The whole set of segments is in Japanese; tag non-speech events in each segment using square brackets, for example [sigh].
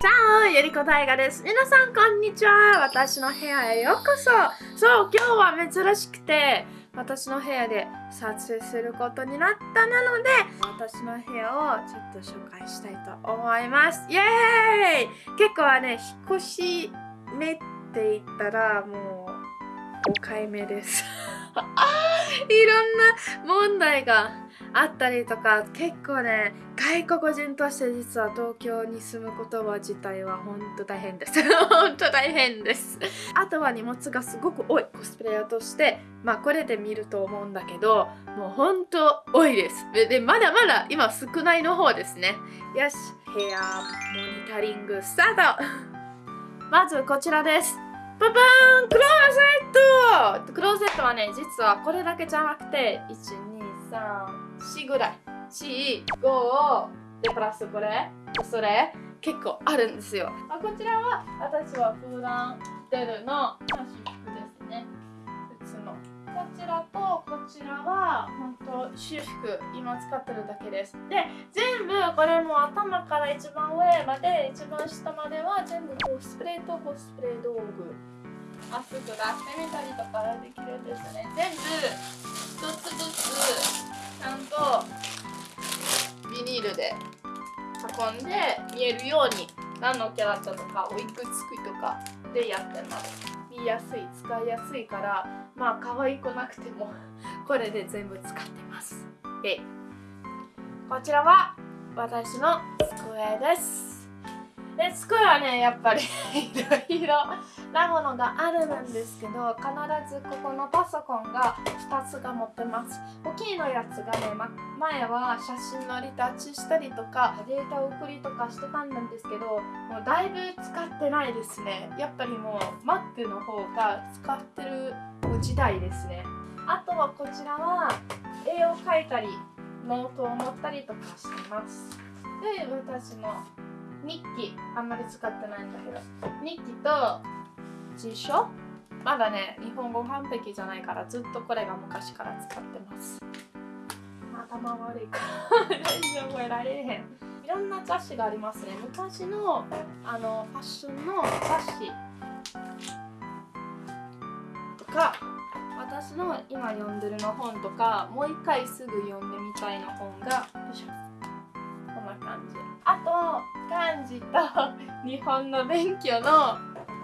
チャオゆりこ大河です。皆さんこんにちは。私の部屋へようこそ。そう、今日は珍しくて、私の部屋で撮影することになったなので、私の部屋をちょっと紹介したいと思います。イエーイ結構はね、引っ越し目って言ったらもう5回目です。[laughs] いろんな問題があったりとか結構ね外国人として実は東京に住むことは自体は本当大変です。[laughs] 本当大変です。あとは荷物がすごく多いコスプレイヤーとしてまあこれで見ると思うんだけどもう本当多いです。ででまだまだ今少ないの方ですね。よし部屋モニタリングスタート。[laughs] まずこちらです。パパーンクローゼット。クローゼットはね実はこれだけじゃなくて123 4ぐらい。45でプラスこれ。それ結構あるんですよ。あこちらは私は普段出るの私服ですね。普通の。こちらとこちらは本当修復今使ってるだけです。で全部これも頭から一番上まで一番下までは全部コスプレーとコスプレ道具。まっすぐ出してみたりとかできるんですね。全部一つずつちゃんとビニールで運んで見えるように何のキャラクターとかおいくつくとかでやってます。見やすい使いやすいからまあ可愛くなくてもこれで全部使ってます。でこちらは私の机です。で机はねやっぱり [laughs] いろいろなものがあるんですけど必ずここのパソコンが2つが持ってます。大きいのやつがね、ま、前は写真のリタッチしたりとかデータ送りとかしてたんですけどもうだいぶ使ってないですね。やっぱりもう Mac の方が使ってる時代ですね。あとはこちらは絵を描いたりノートを持ったりとかしてます。で私の日記。あんまり使ってないんだけど。日記と辞書？まだね日本語完璧じゃないからずっとこれが昔から使ってます。頭悪いから。全然覚えられへん。いろんな雑誌がありますね。昔のあのファッションの雑誌とか私の今読んでるの本とかもう一回すぐ読んでみたいの本がよいしょ感じ。あと漢字と日本の勉強の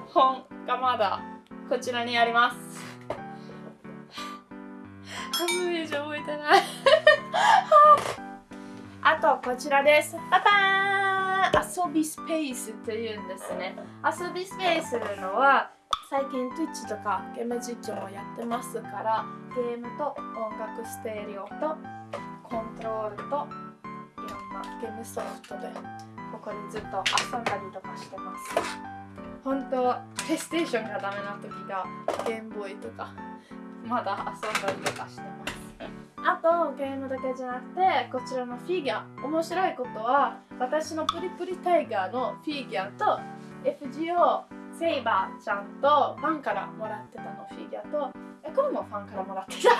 本がまだこちらにあります。半分以上覚えてない。[laughs] あとこちらです。パパーン遊びスペースというんですね。遊びスペースというのは最近 Twitch とかゲーム実況もやってますからゲームと音楽ステレオとコントロールとゲームソフトでここでずっと遊んだりとかしてます。本当はプレイステーションがダメな時がゲームボーイとかまだ遊んだりとかしてます。あとゲームだけじゃなくてこちらのフィギュア面白いことは私のプリプリタイガーのフィギュアと FGO セイバーちゃんとファンからもらってたのフィギュアとえこれもファンからもらってた。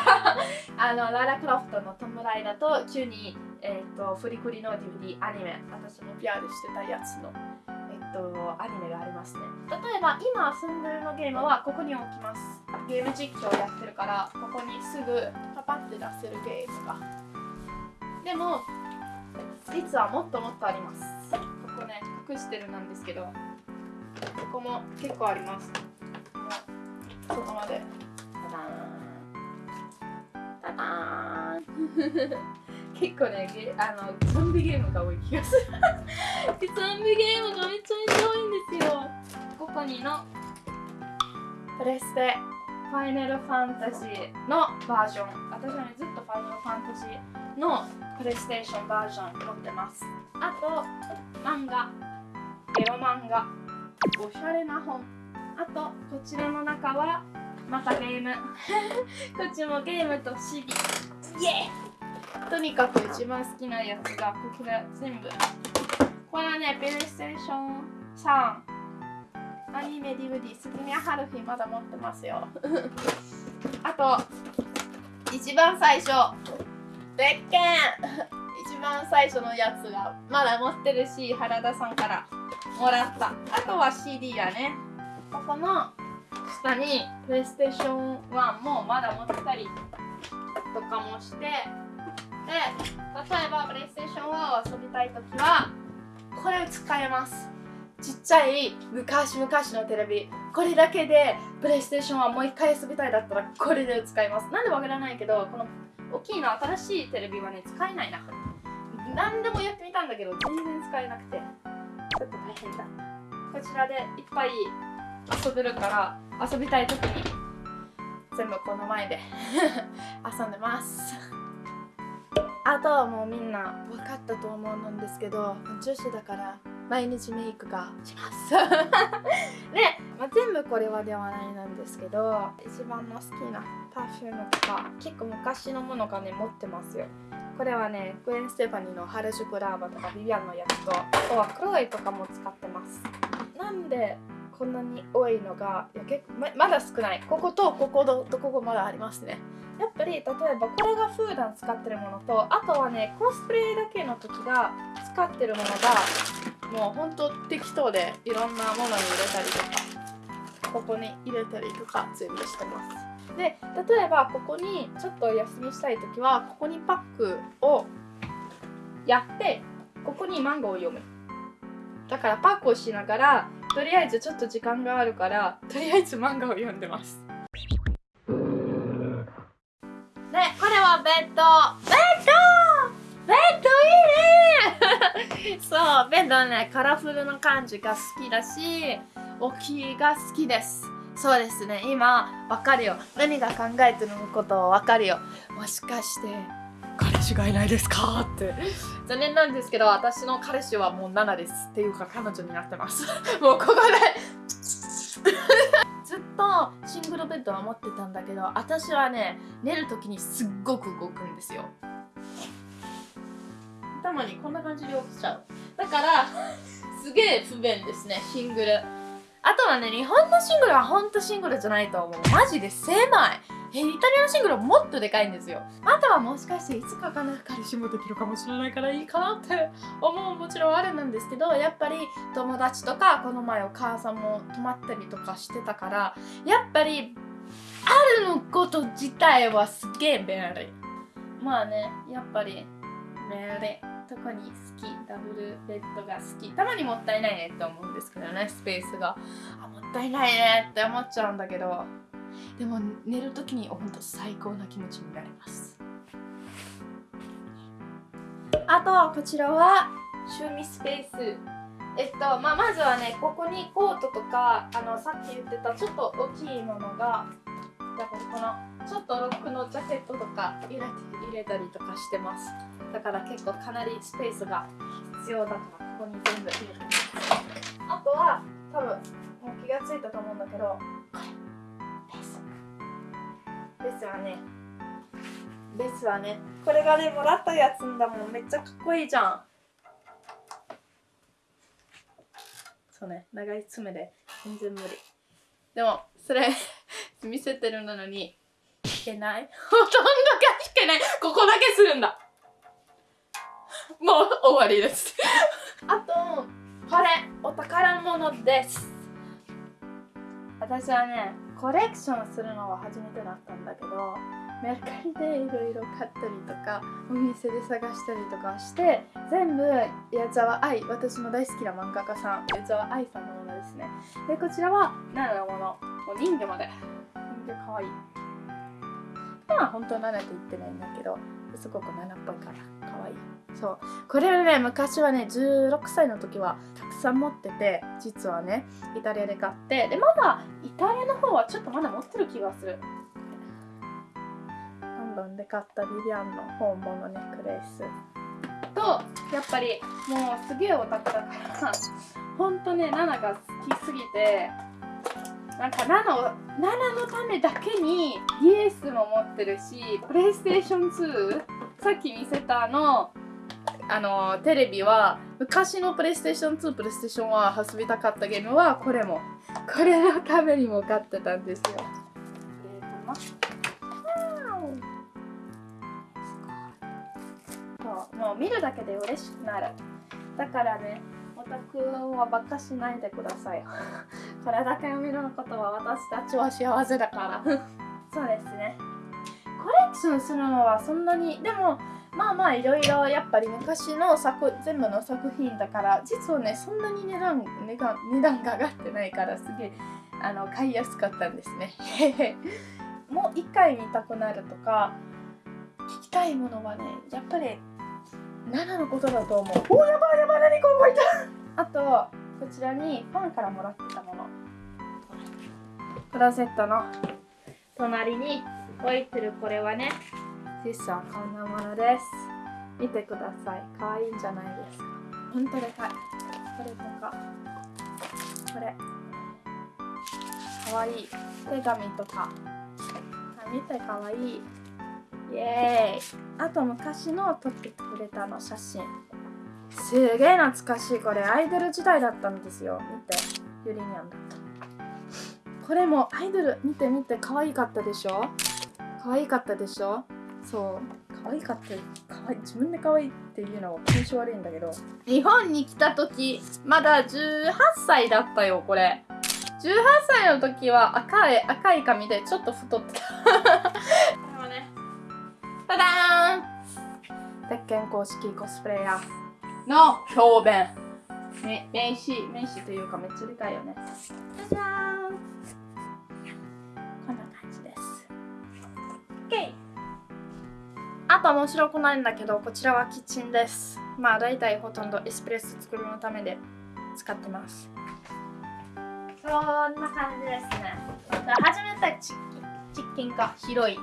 [laughs] あのララ・クロフトのトムライダと急に、えーと、フリクリの DVD アニメ。私も PR してたやつのえっと、アニメがありますね。例えば今遊んでるのゲームはここに置きます。ゲーム実況やってるからここにすぐパパって出せるゲームが。でも実はもっともっとあります。ここね隠してるなんですけどここも結構あります。ここまで。タター結構ねあのゾンビゲームが多い気がする。[laughs] ゾンビゲームがめっちゃめちゃ多いんですよ。ここにのプレステファイナルファンタジーのバージョン。私はねずっとファイナルファンタジーのプレイステーションバージョン持ってます。あと漫画。エロ漫画。おしゃれな本。あとこちらの中はまたゲーム。[laughs] こっちもゲームと CD イエーとにかく一番好きなやつがこれ全部。これはねプレイステーション3アニメ DVD スズミハルフィまだ持ってますよ。[laughs] あと一番最初。でっけん！一番最初のやつがまだ持ってるし原田さんからもらった。あとは CD やね。ここの下にプレイステーション1もまだ持ってたりとかもしてで例えばプレイステーション1を遊びたいときはこれを使えます。ちっちゃい昔々のテレビ。これだけでプレイステーションはもう一回遊びたいだったらこれで使います。なんでわからないけどこの大きいの新しいテレビはね使えないな。何でもやってみたんだけど全然使えなくて。ちょっと大変だ。こちらでいっぱい遊べるから遊びたい時に全部この前で [laughs] 遊んでます。あとはもうみんな分かったと思うんですけど女子だから毎日メイクがします。で、[laughs] まあ、全部これはではないなんですけど一番の好きなパフュームとか結構昔のものがね持ってますよ。これはねグエン・ステファニーの原宿ラーバとかビビアンのやつとあとはクロエとかも使ってます。なんでこんなに多いのがいや結構ままだ少ない。こことこことここまだありますね。やっぱり例えばこれが普段使ってるものとあとはねコスプレだけの時が使ってるものがもうほんと適当でいろんなものに入れたりとかここに入れたりとか全部してます。で例えばここにちょっとお休みしたい時はここにパックをやってここにマンゴーを読む。だからパックをしながらとりあえずちょっと時間があるからとりあえず漫画を読んでます。でこれはベッドベッドベッドいいね！[laughs] そうベッドねカラフルな感じが好きだし大きいが好きです。そうですね今わかるよ。何が考えてることわかるよ。もしかして彼氏がいないですか？って。残念なんですけど私の彼氏はもう7ですっていうか彼女になってます。[laughs] もうここで。ずっとシングルベッドは持ってたんだけど私はね寝る時にすっごく動くんですよ。頭にこんな感じで起きちゃう。だからすげえ不便ですねシングル。あとはね日本のシングルはほんとシングルじゃないと思う。マジで狭いえイタリアのシングルはもっとでかいんですよ。あとはもしかしていつかかな彼氏もできるかもしれないからいいかなって思うもちろんあるんですけどやっぱり友達とかこの前お母さんも泊まったりとかしてたからやっぱりあるのこと自体はすげえ便利まあねやっぱり便利特に好きダブルベッドが好き。たまにもったいないねって思うんですけどねスペースが。あもったいないねって思っちゃうんだけど。でも寝る時に本当最高な気持ちになります。あとはこちらは趣味スペース。えっとまあ、まずはねここにコートとかあのさっき言ってたちょっと大きいものがだからこのちょっとロックのジャケットとか入れて入れたりとかしてます。だから結構かなりスペースが必要だからここに全部入れてます。あとは多分もう気がついたと思うんだけどこれベースベースはね。ベースはね。これがねもらったやつんだもん。めっちゃかっこいいじゃん。そうね。長い爪で。全然無理。でもそれ [laughs] 見せてるのに弾けない。ほとんどが弾けない。ここだけするんだ。もう終わりです。あとこれお宝物です。私はねコレクションするのは初めてだったんだけどメルカリでいろいろ買ったりとかお店で探したりとかして全部矢沢愛私の大好きな漫画家さん矢沢愛さんのものですね。でこちらは奈良のもの。もう人魚まで。人魚かわい。いまあ本当は奈良って言ってないんだけどすごく奈良っぽいからかわいい。そう。これはね昔はね16歳の時はたくさん持ってて実はねイタリアで買って。でまだイタリアの方はちょっとまだ持ってる気がする。ロンドンで買ったビビアンの本物ネックレース。とやっぱりもうすげえオタクだからほんとねナナが好きすぎてなんかナナをナナのためだけに DS も持ってるしプレイステーション2さっき見せたのあのテレビは昔のプレイステーション2プレイステーション1遊びたかったゲームはこれも。これのためにも買ってたんですよ。そうもう見るだけで嬉しくなる。だからねもオタクはばっかしないでくださいこれだけ見ることは私たちは幸せだから。[laughs] そうですね。コレクションするのはそんなにでもまあまあいろいろやっぱり昔の作全部の作品だから実はねそんなに値段値段値段が上がってないからすげえあの買いやすかったんですね。[laughs] もう一回見たくなるとか聞きたいものはねやっぱり7のことだと思う。おやばいやばい何こ動いた。あとこちらにファンからもらってたもの。クローゼットの隣に置いてるこれはね実はこんなものです。見てください。可愛いんじゃないですか。本当でかい。これとか。これ。可愛い。手紙とか。見て可愛い。イエーイ。あと昔の撮ってくれたの写真。すげえ懐かしい。これアイドル時代だったんですよ。見て。ユリニャン。だったこれもアイドル見て見て可愛かったでしょ？可愛かったでしょ？そう。可愛かった可愛い。自分で可愛いっていうのは気持ち悪いんだけど。日本に来た時まだ18歳だったよこれ。18歳の時は赤い赤い髪でちょっと太ってた。これはね。[laughs] ただーん。鉄拳公式コスプレイヤーの表弁。名刺名刺というかめっちゃでかいよね。じゃじゃーん。こんな感じです。OK あと面白くないんだけどこちらはキッチンです。まあ大体ほとんどエスプレッソ作るのためで使ってます。そんな感じですね。初めてチキンが広い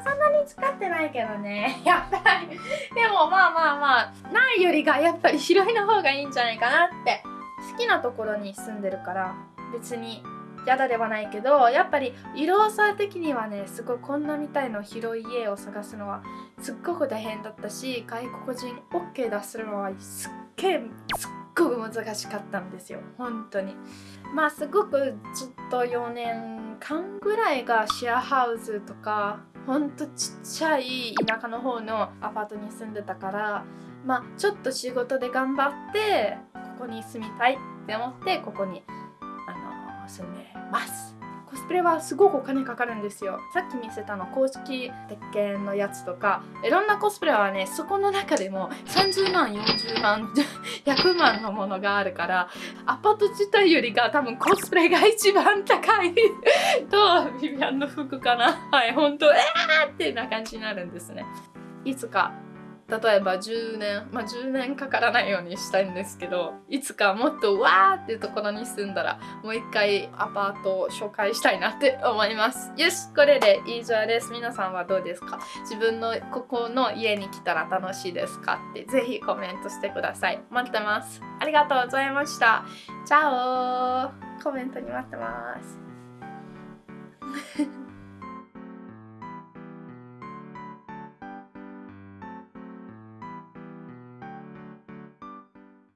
そんなに使ってないけどね。[laughs] やっぱり。でもまあまあまあないよりがやっぱり広いの方がいいんじゃないかなって。好きなところに住んでるから別に嫌だではないけどやっぱり色差的にはねすごいこんなみたいの広い家を探すのはすっごく大変だったし外国人 OK 出すのはすっげえすっごく難しかったんですよ。本当に。まあすごくずっと4年間ぐらいがシェアハウスとかほんとちっちゃい田舎の方のアパートに住んでたからまあちょっと仕事で頑張ってここに住みたいって思ってここにあの住んでます。コスプレはすごくお金かかるんですよ。さっき見せたの公式鉄拳のやつとかいろんなコスプレはねそこの中でも30万40万100万のものがあるからアパート自体よりが多分コスプレが一番高い [laughs] とビビアンの服かな。はい本当えーってな感じになるんですね。いつか例えば10年まあ10年かからないようにしたいんですけどいつかもっとわーっていうところに住んだらもう一回アパートを紹介したいなって思います。よしこれで以上です。皆さんはどうですか？自分のここの家に来たら楽しいですか？ってぜひコメントしてください。待ってます。ありがとうございました。チャオコメントに待ってます。